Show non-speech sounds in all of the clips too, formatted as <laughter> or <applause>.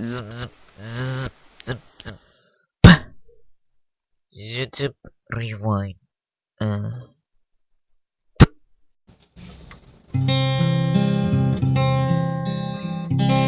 Zip, zip, zip, zip. YouTube rewind. Uh. Meow meow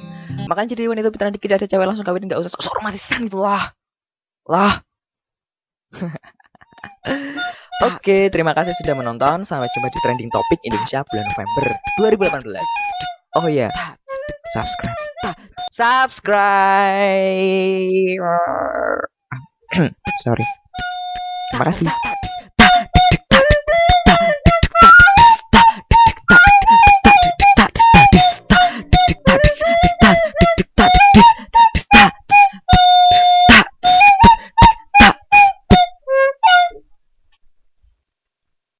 Makanya jadi wanita pintar dikit ada cewek langsung kawin nggak usah sok romantisan gitu lah. Lah. <laughs> Oke, terima kasih sudah menonton. Sampai jumpa di trending topik Indonesia bulan November 2018. Oh iya, subscribe. Subscribe. <clears throat> Sorry. Terima kasih.